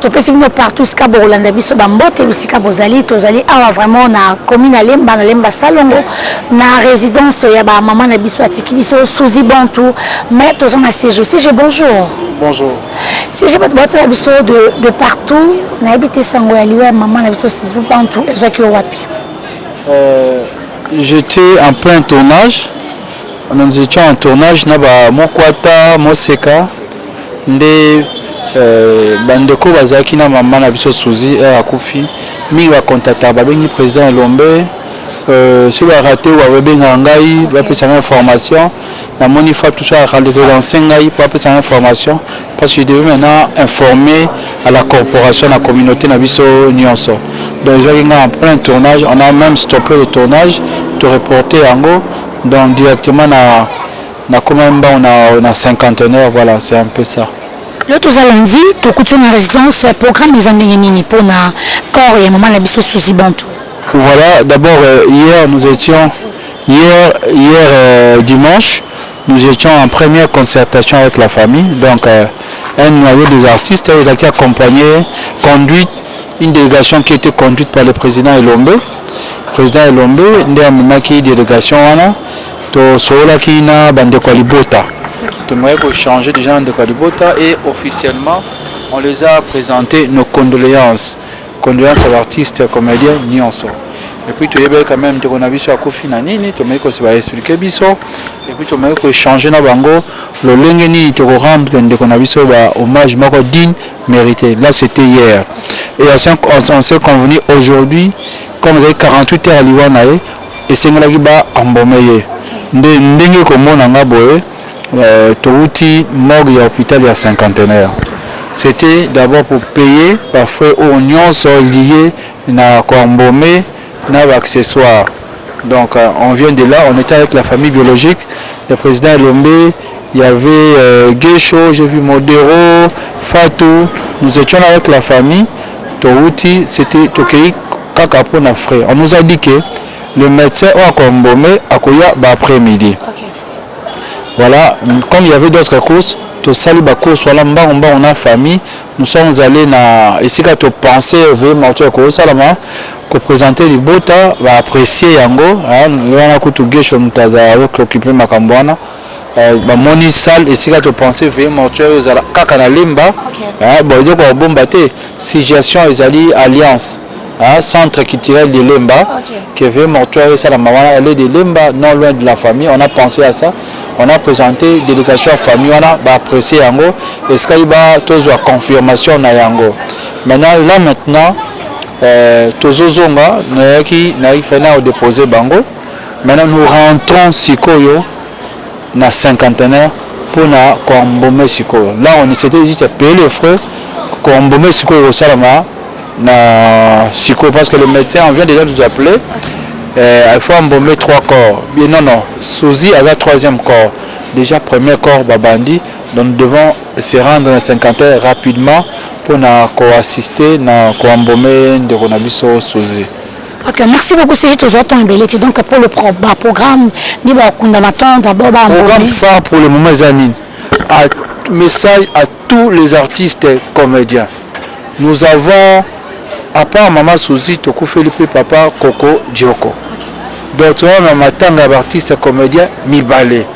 Topesi bino partout esika bokolanda biso ba mbote bisika bozali tozali awa vraiment na commune ya Lemba na Lemba Salongo na residence ya ba maman na biso atiki biso Suzy Bantu mais toza na CG CG bonjour bonjour CG bato batala biso de, de partout nayebi te sango ya liwa ya maman na biso Suzy Bantu ezwaki yo wapi euh, j'étais en plein tournage nous étions en tournage na ba Mokwata Moseka Nde ba ndeko oyo bazalaki na maman na biso Souzy heure akufi mingi ba contactaka ba bengi president Elombe soki ba rate ba bengaka ngai ba pesa ngai information na moni Fatu soki a relancer ngai po apesa ngai information parce que je devais maintenant informer à la corporation na communaute na biso nionso donc ezuaki ngai en plein tournage on a meme stopper le tournage to reporter yango donc directement na Nakomami mbangu na na cinquantenaire voilà c'est un peu ça. Lelo toza lundi tokuti yo na residence programme eza ndenge nini pona corps ya maman na biso Souzy Bantou? Voilà d'abord hier nous etions hier hier dimanche nous etions en première concertation avec la famille donc un noyau des artistes ezalaki accompagne conduite une delegation qui etait conduite par le president Elombe president Elombe nde amemaki delegation wana Tosololaki na ba ndeko ya libota, tomekaki ko echanger dejà na ndeko ya libota et officiellement on les a presente nos condoleances, condoleances ya ba artistes comediens nionso et puis toyebaki quand meme ndeko na biso akufi na nini, tomeki ko se ba expliquer biso et puis tomeki ko echanger na bango lolenge nini toko rendre ndeko na biso ba hommages moko digne, merite. Là c'etait hier et on s'est convenu aujourd'hui comme ezali 48 heures ya liwa na ye, Esengelaki ba embaumer ye nde ndenge oko mona nga boye towuti morgue ya hopital ya cinquantenaire c'etait d'abord pour payer ba frais oyo nionso lies na ko embaumer na ba accessoires donc on vient de là on etait avec la famille biologique le president Elombe Il y'avait guesho, j'ai vu modero, fatou, nous etions là avec la famille towuti c'etait tokeyi kaka po na frais, on nous a dit que le medecin oyo ako embaumer akoya ba après midi, voilà comme il y'avait d'autres courses tosali ba courses wana mbangu mbangu na famille, nous sommes allez na esika to penser veuillez mortuaire ekoki kosalama, ko presenter libota ba apprecier yango hein, wana kutu guesho mutu azalaka azo occuper makambo wana. Ba moni salle esika to pense veuillez mortuaire ezala kaka na lemba bon eza ko bomba te suggation ezali alliance centre culturel de lemba que veuillez mortuaire esalama wana allez de lemba non loin de la famille on a pense à ça on a presente delegation ya famille wana ba apprecie yango esikaki ba tozua confirmation na yango maintenant là maintenant tozo zonga nayaki fallait na ko deposer bango Maintenant nous rentrons sikoyo na cinquantenaire pona Cormbome sikoyo là on s'etait dit que payer les frais Cormbome sikoyo ekosalama na sikoyo parce que le medecin on vient dejà nous appeler euh, il faut embaumer trois corps bien non non Souzy aza troisième corps déjà premier corps babandi donc nous devons se rendre na cinquantenaire rapidement pona ko assister na ko embaumer ndeko na biso Souzy Ok merci beaucoup Serge tozwa temps ebele te donc pour le pro, ba programme nde bakunda na temps d'abord ba Programme phare pour le moment eza nini? A message à tous les artistes comediens nous avons à part mama Souzi tokufeli mpe papa Koko Dioko donc toza na matanga ya ba artistes comediens mibale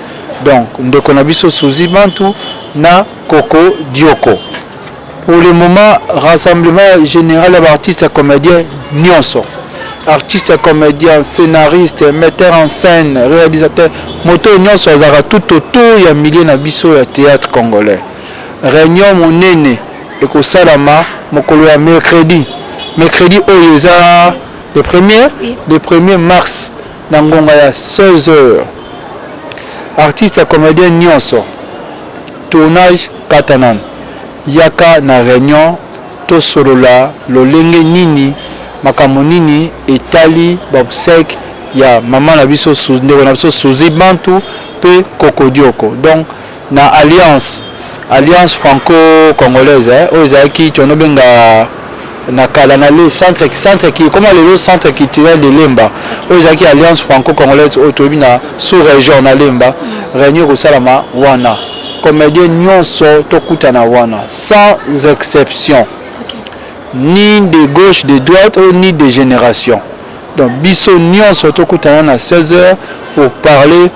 donc ndeko na biso Souzi Bantu na Koko Dioko Pour le moment rassemblement general ya ba artistes ya comediens nionso artistes ya comediens, scenaristes, metteurs en scène, realisateurs moto oyo nionso azalaka tout autour ya milieu na biso ya theatre congolais. Reunion monene ekosalama mokolo ya mercredi, mercredi oyo eza le premier? le premier mars na ngonga ya 16 heures. Artistes ya comediens nionso. Tournage kata nanu yaka na reunion tosolola lolenge nini makambo nini etali bobsec ya maman na biso ndeko na biso Souzy Bantu pe Kokodioko donc na alliance alliance franco congolaise oyo ezalaki tonobenga Na kala na le centre centre ki ekoma lelo centre culturel de Lemba oyo ezalaki alliance franco congolaise oyo toyebi na sous region na Lemba reunion ekosalama wana comedien nionso tokutana wana sans exception ni de gauche de droite oyo ni de generation donc biso nionso tokutana na 16 heures pour parler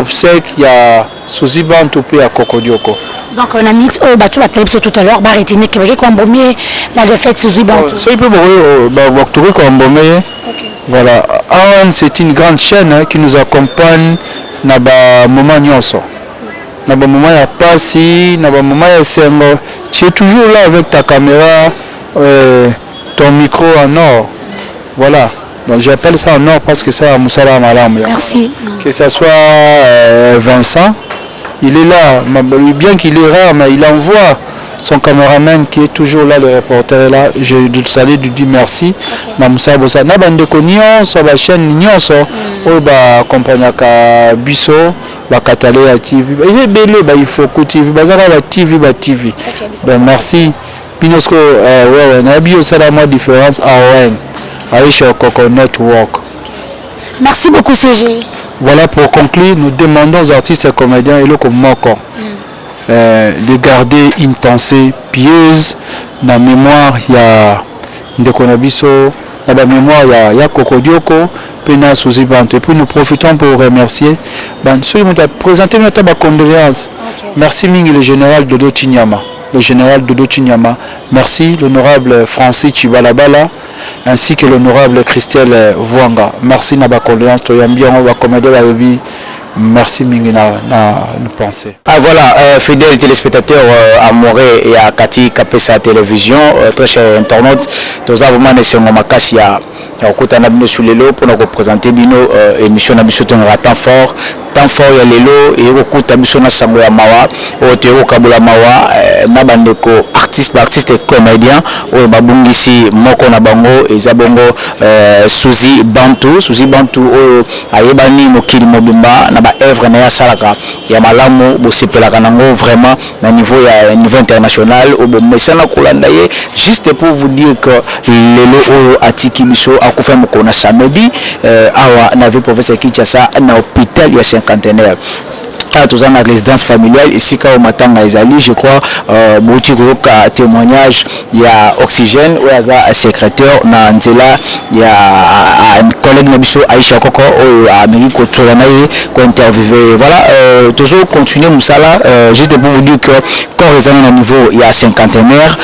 obseque ya Souzy Bantu pe ya kokodioko. Donc na minutes oyo batu batali biso tout à l'heure ba retenir que bakei ko embaumer la defaite Souzy Bantu. Soki pe bokoki ba tokoki ko embaumer ye. Voilà Ann c'est une grande chaine qui nous accompagne na ba moments nionso. Na ba moments ya pasi, na ba moments ya esengo tu es toujours là avec ta camera et ton micro en or. Voilà. Donc j'appelle ça honore parce que ça musala ya malamu ya Merci. que ça soit euh, Vincent il est là ma- bien qu'il est rare mais il envoie son cameraman qui est toujours là le reporter est là je le salue lui dis merci na musala bosa na bandeko nyonso ba chaîne nyonso oyo ba comprenaka biso bakatale ya tv eza ebele ba ifoku tv baza kaka ba tv ba tv donc merci Bino sikoyo eh wewe nayebi yo sala mwa difference aoen Aisha okoko net work. Merci beaucoup CGE. Voilà pour conclure nous demandons aux artistes et comediens eloko moko eh de garder une pensee pieuse na memoire ya ndeko na biso na ba memoire ya ya kokodioko pe na souzy bantu et puis nous profitons pour remercier ba soki mutu a presenter bino ata ba condoleances merci mingi le general dodo tshinyama. le General Dodo Tshinyama, merci l'honorable Francis Tshibalabala ainsi que l'honorable Christelle Vuanga, merci na ba condoleances toyambi yango ba comedien bayebi, merci mingi na na pense. Ah voilà fidèle telespectateur amoureux ya Cathy Kapesa television très cher internaute toza vraiment na esengo makasi ya Nako kota na bino sur lelo pona ko presenter bino emission na biso tobengaka temps fort. Temps fort ya lelo eye ko kuta biso na sango ya mawa oyo toye ko kabola mawa na ba ndeko artistes, ba artistes comediens oyo ba bungisi moko na bango eza bongo Souzy Bantu. Souzy Bantu oyo ayebani mokili mobimba na ba oeuvres naye asalaka ya malamu bo sepelaka nango vraiment. na niveau ya niveau international oyo bomesana kolanda ye juste pour vous dire que lelo oyo atiki biso akufa mokolo na samedi euh, awa na ville province ya Kinshasa na hôpital ya cinquantenaire awa toza na résidence familiale esika oyo matanga ezali je crois euh, bouti koyoka témoignage ya oxygène oyo aza secreteur na nzela ya collègue na biso Aïcha Koko oyo ameki ko tshola na ye ko interviewer ye voilà tozo continuer musala juste pour vous dire que corps eza na niveau ya cinquantenaire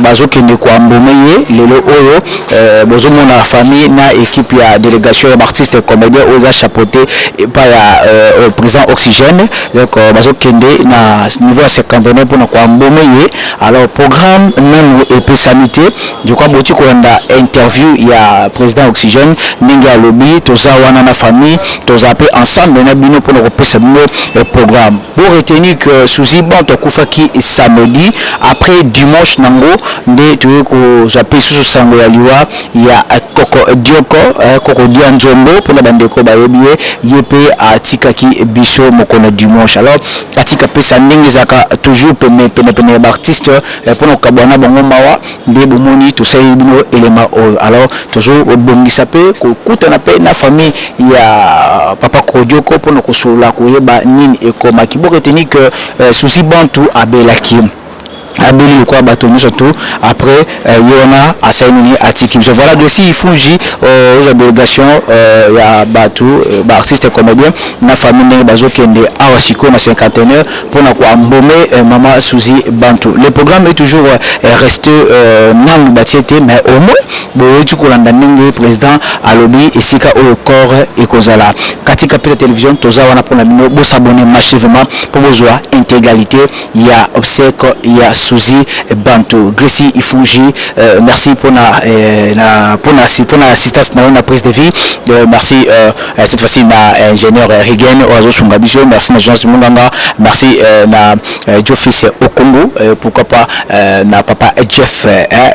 bazo kende ko embaumer ye lelo oyo bozo mona famille na equipe ya delegation ya ba artistes comediens oyo eza chapeaute epa ya president oxygène donc bazo kende na niveau ya cinquantenaire pona ko embaumer ye Alors programme nanu epesami te je crois bokoki kolanda interview ya president oxygène ndenge alobi toza wana na famille tozala pe ensemble na bino pona kopesa bino programme bo retenir que souzy bantu akufaki samedi après dimanche nango nde toye kozwa pe lisusu sango ya liwa ya koko dioko koko dianzombo pona ba ndeko bayebi ye ye pe atikaki biso mokolo ya dimanche alors Atika pesa ndenge ezalaka toujours pene pene pene ya ba artistes pona ko kabuana na bango mawa nde bo moni to saleli bino elema oyo alors tozo bongisa pe ko kutana pe na famille ya papa Kodioko pona ko solola ko yeba nini ekoma ki boketeni que Souci Bantou a belaki. abeli lokola batu nioso tout après ye wana asali nini atiki biso voilà Gracie ifungi ozwa delegation ya batu ba artistes comedien na famille ndenge bazo kende awa sikoyo na cinquantenaire pona ko embaume maman Souzy Bantou le programme est toujours reste nanu batie te mais au moins boyoti kolanda ndenge president alobi esika oyo corps ekozala katika pesa television toza wana pona bino bo s'abonner massivement po bozwa integralite ya obseque ya souzy bantu greci ifungi merci pona pona pona assistance na yo na prise de vie merci cette fois ci na ingenieur rigen oyo azo sunga biso merci na jonas munganga merci na djo fils okungu pourquoi pas na papa jeff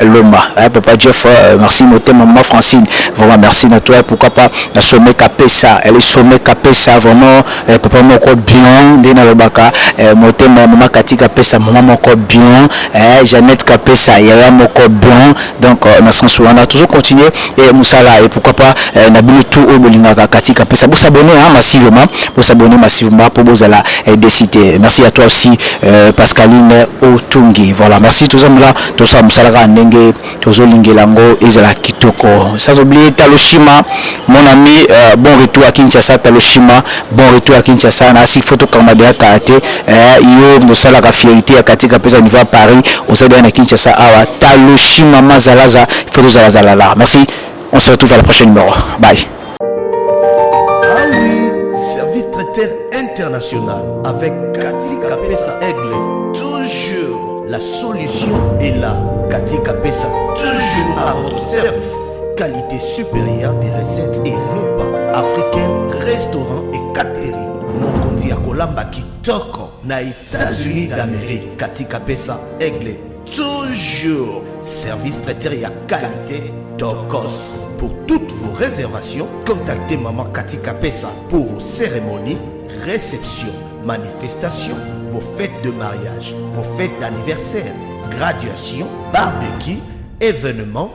loma papa jeff merci motema maman francine vraiment merci na toi pourquoi pas na sommet kapesa elle est sommet kapesa vraiment Eh papa moko bion ndenge na lobaka eh motema ya maman cathy kapesa maman moko bion eh jeannette kapesa yaya moko bion donc na sens wana tozo continuer eh musala et pourquoi pas eh na bino tout oyo bolingaka cathy kapesa bo s'abonner hein massivement bo s'abonner massivement po bozala eh desi te merci à toi aussi eh pascaline otungi voilà merci toza mula tosala musala kaka ndenge Tozo lingela ngo ezala kitoko. Sans oublier talo shima mon ami bon retour à Kinshasa talo shima bon retour à Kinshasa na si faut to kangama dejà kala te eh yo mutu osalaka fierite ya katika pesa niveau ya Paris oza dejà na Kinshasa awa talo shima ma zalaza il faut tozala zala la merci on se retrouve à la prochaine numero bye. Ah oui, service traiteur international avec Cathy Kapessa Aigle. Toujours la solution est là. Cathy Kapessa, toujours à votre service. Qualité supérieure des recettes et repas africains, restaurants et catering. Mokonzi ya kolamba kitoko na États-Unis d'Amérique. Cathy Kapessa Aigle. toujours Service traiteur à qualité Tokos. Pour toutes vos réservations, contactez Maman Cathy Kapessa pour vos cérémonies, réceptions, manifestations, vos fêtes de mariage, vos fêtes d'anniversaire, graduations, barbecue, événements,